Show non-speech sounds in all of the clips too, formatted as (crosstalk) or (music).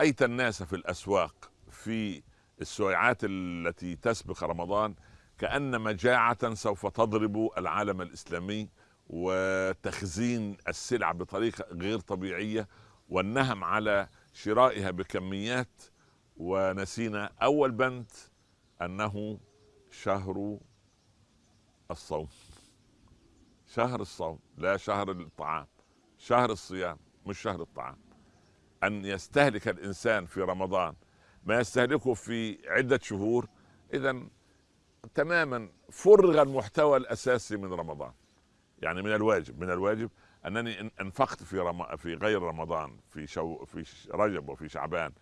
أيت الناس في الأسواق في السويعات التي تسبق رمضان؟ كأن مجاعة سوف تضرب العالم الإسلامي وتخزين السلع بطريقة غير طبيعية والنهم على شرائها بكميات ونسينا أول بند أنه شهر الصوم. شهر الصوم لا شهر الطعام شهر الصيام مش شهر الطعام. أن يستهلك الإنسان في رمضان ما يستهلكه في عدة شهور اذا تماما فرغ المحتوى الأساسي من رمضان. يعني من الواجب من الواجب أنني إنفقت في رم... في غير رمضان في شو في رجب وفي شعبان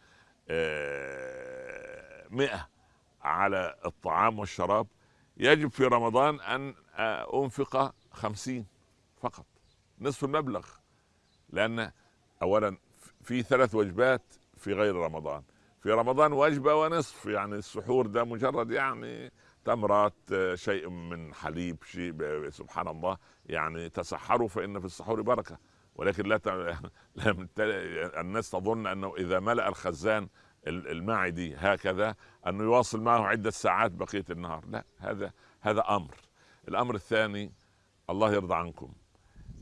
آه، مئة على الطعام والشراب يجب في رمضان أن أنفق خمسين فقط نصف المبلغ لأن اولا في ثلاث وجبات في غير رمضان. في رمضان وجبة ونصف يعني السحور ده مجرد يعني تمرات شيء من حليب شيء سبحان الله يعني تسحروا فإن في السحور بركة. ولكن لا, (laughs) الناس تظن أنه إذا ملأ الخزان المعدي هكذا أنه يواصل معه عدة ساعات بقية النهار. لا هذا هذا أمر. الأمر الثاني الله يرضى عنكم.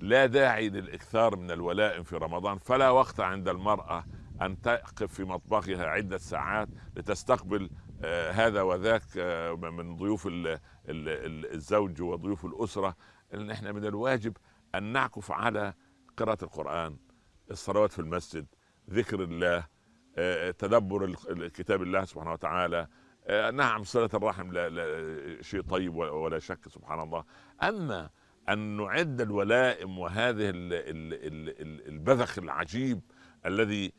لا داعي للإكثار من الولائم في رمضان فلا وقت عند المرأة أن تقف في مطبخها عدة ساعات لتستقبل آه هذا وذاك آه من ضيوف ال ال ال الزوج وضيوف الأسرة. إن إحنا من الواجب أن نعكف على قراءة القرآن الصلوات في المسجد ذكر الله آه تدبر كتاب الله سبحانه وتعالى نعم صلة الرحم لا, لا شيء طيب ولا شك سبحان الله. أما أن نعد الولائم وهذه البذخ العجيب الذي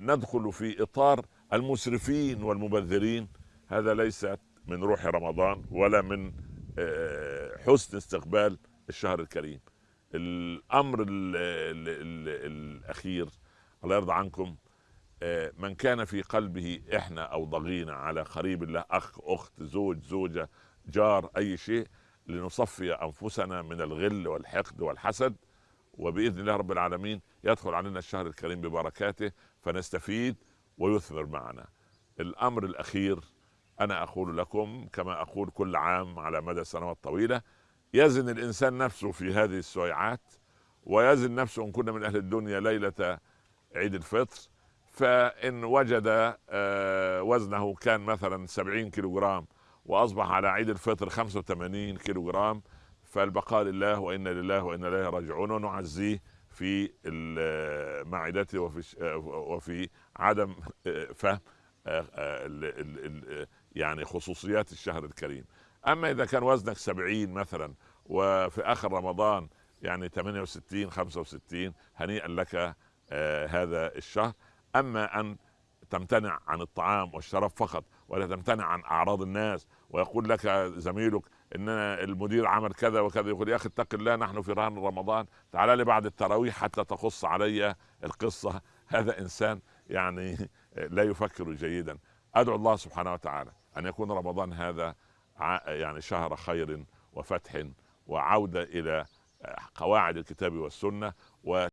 ندخل في إطار المسرفين والمبذرين. هذا ليس من روح رمضان ولا من آه، حسن استقبال الشهر الكريم. الأمر ال ال ال الأخير الله يرضى عنكم آه، من كان في قلبه إحنا أو ضغينة على قريب الله أخ أخت زوج زوجة جار أي شيء لنصفي أنفسنا من الغل والحقد والحسد وبإذن الله رب العالمين يدخل علينا الشهر الكريم ببركاته فنستفيد ويثمر معنا. الأمر الأخير أنا أقول لكم كما أقول كل عام على مدى سنوات طويله يزن الإنسان نفسه في هذه السويعات ويزن نفسه إن كنا من أهل الدنيا ليلة عيد الفطر فإن وجد آه، وزنه كان مثلا 70 كيلو وأصبح على عيد الفطر 85 كيلو جرام فالبقاء لله وإنا لله وإنا إليه راجعون ونعزيه في معدته وفي آه، وفي عدم آه، فهم يعني خصوصيات الشهر الكريم. أما إذا كان وزنك 70 مثلا وفي آخر رمضان يعني 68 65 هنيئا لك هذا الشهر. أما أن تمتنع عن الطعام والشراب فقط ولا تمتنع عن أعراض الناس ويقول لك زميلك ان المدير عمل كذا وكذا يقول يا أخي اتق الله نحن في رهن رمضان تعال لي بعد التراويح حتى تقص علي القصة. (laughs) هذا إنسان يعني لا يفكر جيدا. أدعو الله سبحانه وتعالى أن يكون رمضان هذا يعني شهر خير وفتح وعودة إلى قواعد الكتاب والسنة. و